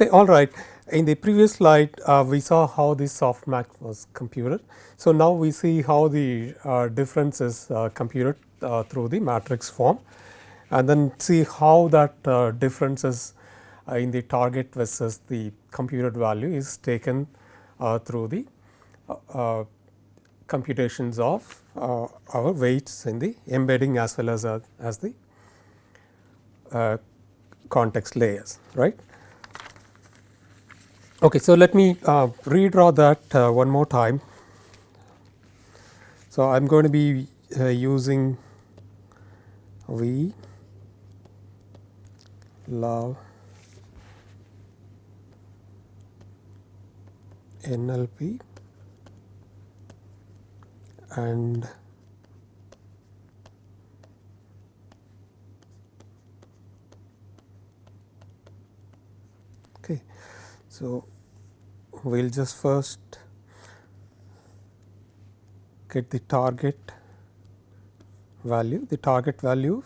Okay, all right. In the previous slide, uh, we saw how the softmax was computed. So, now we see how the uh, difference is uh, computed uh, through the matrix form and then see how that uh, difference is uh, in the target versus the computed value is taken through the computations of our weights in the embedding as well as, as the context layers, right. Okay, so let me uh, redraw that uh, one more time. So, I am going to be uh, using V love NLP and okay. So, we will just first get the target value. The target value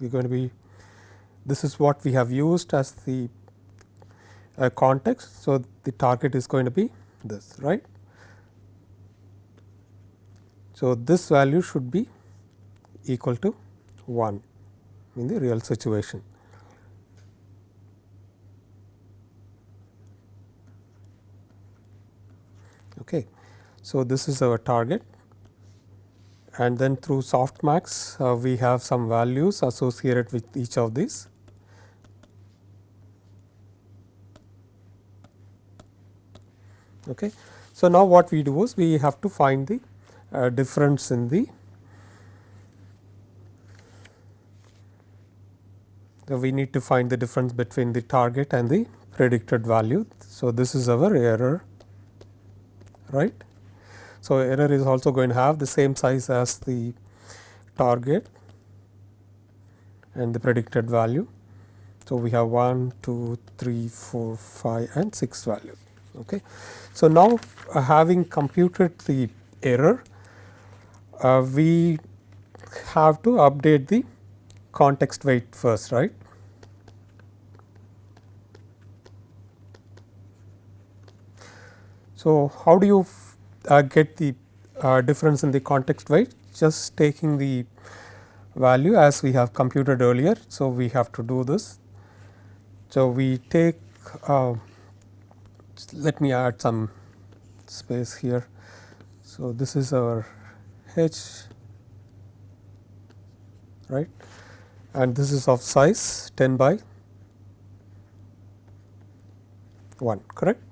we are going to be this is what we have used as the uh, context. So, the target is going to be this right. So, this value should be equal to 1 in the real situation. Okay. So, this is our target and then through softmax uh, we have some values associated with each of these. Okay. So, now what we do is we have to find the uh, difference in the we need to find the difference between the target and the predicted value. So, this is our error right. So, error is also going to have the same size as the target and the predicted value. So, we have 1, 2, 3, 4, 5 and 6 values. Okay. So, now uh, having computed the error, uh, we have to update the context weight first, right. So, how do you uh, get the uh, difference in the context weight just taking the value as we have computed earlier. So, we have to do this. So, we take uh, let me add some space here. So, this is our h right and this is of size 10 by 1 correct.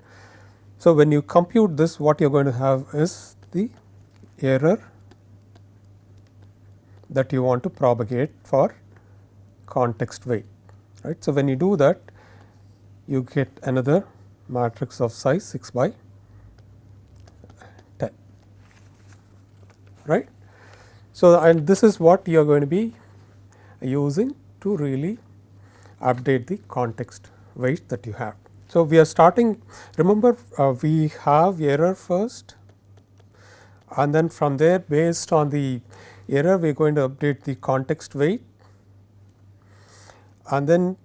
So, when you compute this what you are going to have is the error that you want to propagate for context weight right. So, when you do that you get another matrix of size 6 by 10 right. So, and this is what you are going to be using to really update the context weight that you have. So, we are starting remember uh, we have error first and then from there based on the error we are going to update the context weight and then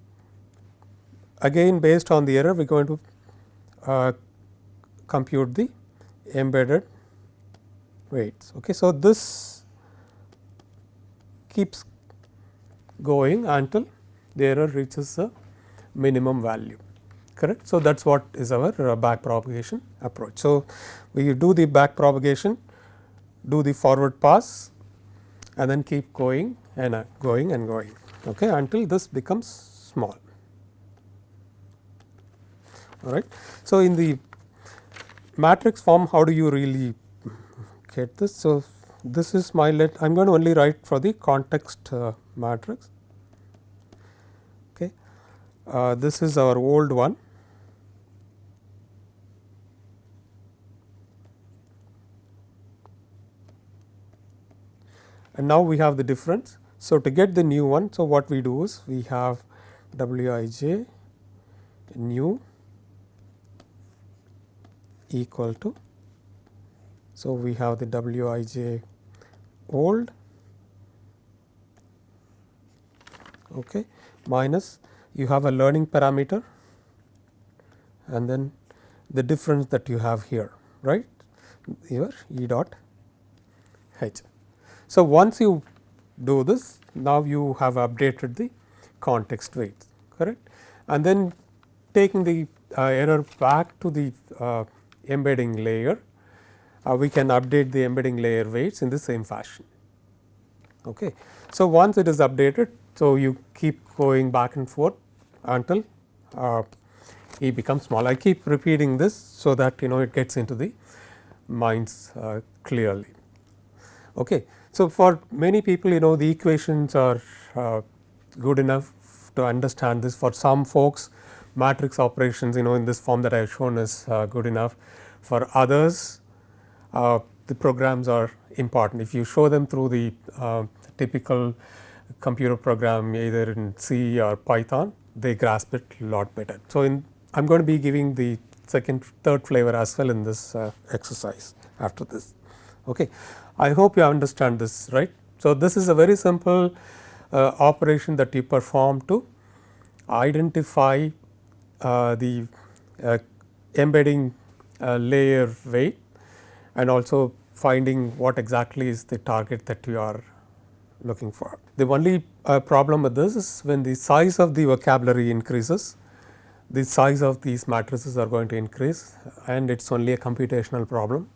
again based on the error we are going to uh, compute the embedded weights. Okay. So, this keeps going until the error reaches a minimum value correct. So, that is what is our uh, back propagation approach. So, we do the back propagation, do the forward pass and then keep going and uh, going and going okay, until this becomes small. All right. So, in the matrix form how do you really get this? So, this is my let I am going to only write for the context uh, matrix. Okay. Uh, this is our old one and now we have the difference. So, to get the new one, so what we do is we have w i j new equal to. So, we have the w i j old okay, minus you have a learning parameter and then the difference that you have here right your E dot H. So, once you do this now you have updated the context weights correct and then taking the uh, error back to the uh, embedding layer uh, we can update the embedding layer weights in the same fashion. Okay. So, once it is updated so you keep going back and forth until uh, E becomes small. I keep repeating this so that you know it gets into the minds uh, clearly. Okay. So, for many people you know the equations are uh, good enough to understand this for some folks matrix operations you know in this form that I have shown is uh, good enough. For others uh, the programs are important if you show them through the uh, typical computer program either in C or Python they grasp it a lot better. So, in I am going to be giving the second third flavor as well in this uh, exercise after this. Okay. I hope you understand this right. So, this is a very simple uh, operation that you perform to identify uh, the uh, embedding uh, layer weight and also finding what exactly is the target that you are looking for. The only uh, problem with this is when the size of the vocabulary increases the size of these matrices are going to increase and it is only a computational problem